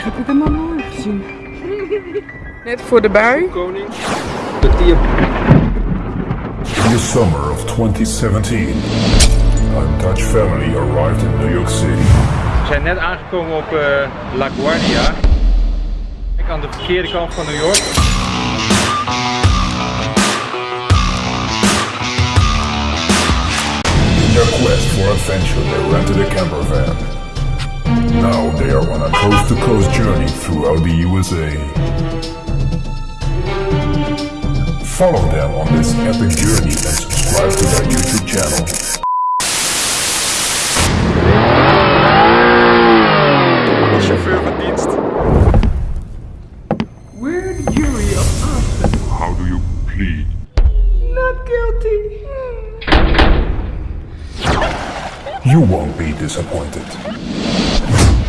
Waar heb ik hem nooit gezien? Net voor de bui. Koning. De tier. In the summer of 2017, a Dutch family arrived in New York City. We zijn net aangekomen op eh, La Guardia. Kijk aan de verkeerde kant van New York. In their quest for adventure, they rented a camper van. Now they are on a coast-to-coast journey throughout the USA. Follow them on this epic journey and subscribe to their YouTube channel. Chauffeur van dienst. We're of Austin. How do you plead? Not guilty. You won't be disappointed you